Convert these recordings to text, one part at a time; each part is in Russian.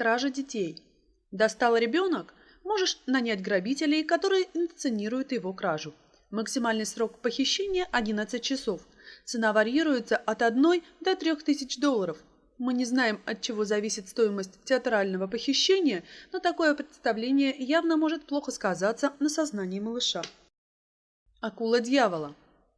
Кража детей. Достал ребенок? Можешь нанять грабителей, которые инсценируют его кражу. Максимальный срок похищения – 11 часов. Цена варьируется от 1 до 3 тысяч долларов. Мы не знаем, от чего зависит стоимость театрального похищения, но такое представление явно может плохо сказаться на сознании малыша. Акула дьявола.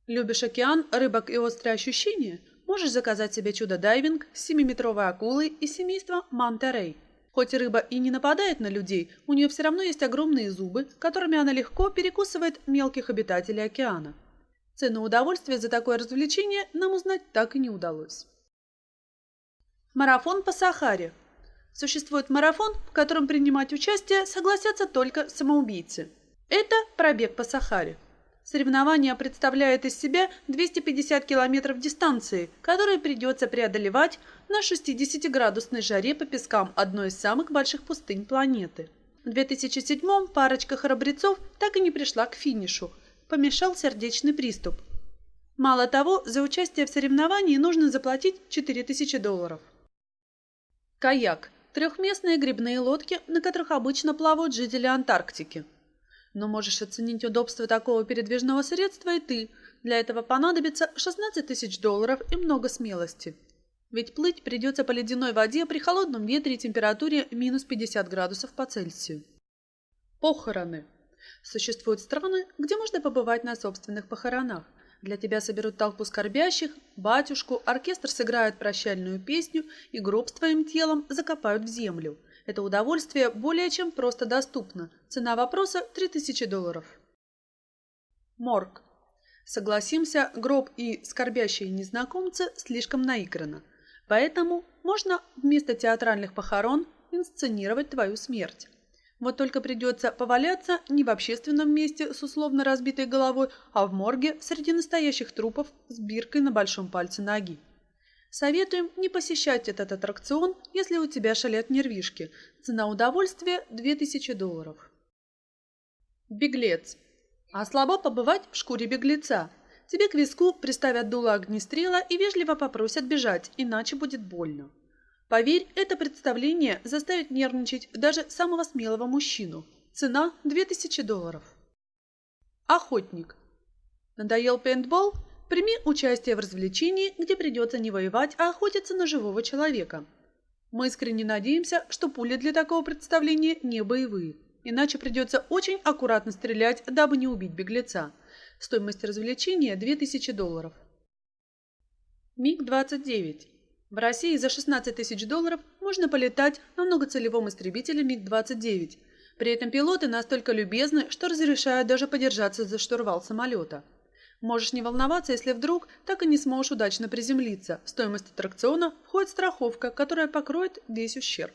Любишь океан, рыбок и острые ощущения? Можешь заказать себе чудо-дайвинг с 7-метровой акулой из семейства Мантерей. Хоть рыба и не нападает на людей, у нее все равно есть огромные зубы, которыми она легко перекусывает мелких обитателей океана. Цену удовольствия за такое развлечение нам узнать так и не удалось. Марафон по Сахаре. Существует марафон, в котором принимать участие согласятся только самоубийцы. Это пробег по Сахаре. Соревнование представляет из себя 250 километров дистанции, которые придется преодолевать на 60-градусной жаре по пескам одной из самых больших пустынь планеты. В 2007-м парочка храбрецов так и не пришла к финишу. Помешал сердечный приступ. Мало того, за участие в соревновании нужно заплатить 4000 долларов. Каяк – трехместные грибные лодки, на которых обычно плавают жители Антарктики. Но можешь оценить удобство такого передвижного средства и ты. Для этого понадобится 16 тысяч долларов и много смелости. Ведь плыть придется по ледяной воде при холодном ветре и температуре минус 50 градусов по Цельсию. Похороны. Существуют страны, где можно побывать на собственных похоронах. Для тебя соберут толпу скорбящих, батюшку, оркестр сыграет прощальную песню и гроб с твоим телом закопают в землю – это удовольствие более чем просто доступно. Цена вопроса – 3000 долларов. Морг. Согласимся, гроб и скорбящие незнакомцы слишком наиграно. Поэтому можно вместо театральных похорон инсценировать твою смерть. Вот только придется поваляться не в общественном месте с условно разбитой головой, а в морге среди настоящих трупов с биркой на большом пальце ноги. Советуем не посещать этот аттракцион, если у тебя шалят нервишки. Цена удовольствия – 2000 долларов. Беглец. А слабо побывать в шкуре беглеца. Тебе к виску приставят дуло огнестрела и вежливо попросят бежать, иначе будет больно. Поверь, это представление заставит нервничать даже самого смелого мужчину. Цена – 2000 долларов. Охотник. Надоел пейнтбол? Прими участие в развлечении, где придется не воевать, а охотиться на живого человека. Мы искренне надеемся, что пули для такого представления не боевые. Иначе придется очень аккуратно стрелять, дабы не убить беглеца. Стоимость развлечения – 2000 долларов. МиГ-29. В России за 16 тысяч долларов можно полетать на многоцелевом истребителе МиГ-29. При этом пилоты настолько любезны, что разрешают даже подержаться за штурвал самолета. Можешь не волноваться, если вдруг так и не сможешь удачно приземлиться. В стоимость аттракциона входит страховка, которая покроет весь ущерб.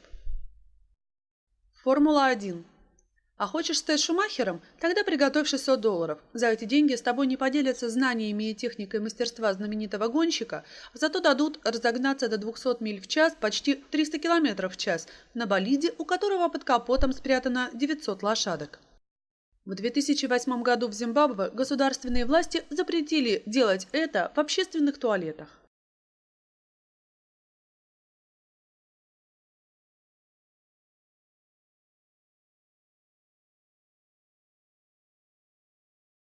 Формула-1. А хочешь стать Шумахером? Тогда приготовь 600 долларов. За эти деньги с тобой не поделятся знаниями и техникой мастерства знаменитого гонщика, а зато дадут разогнаться до 200 миль в час, почти 300 километров в час, на болиде, у которого под капотом спрятано 900 лошадок. В 2008 году в Зимбабве государственные власти запретили делать это в общественных туалетах.